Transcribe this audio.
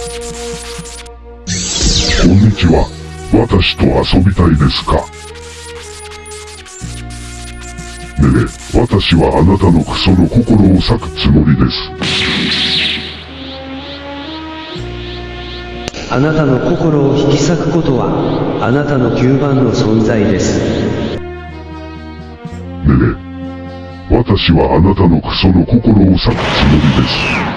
こんにちは。私と遊びたいですかねえ、私はあなたのクソの心を裂くつもりです。あなたの心を引き裂くことは、あなたの吸盤の存在です。ねえ、私はあなたのクソの心を裂くつもりです。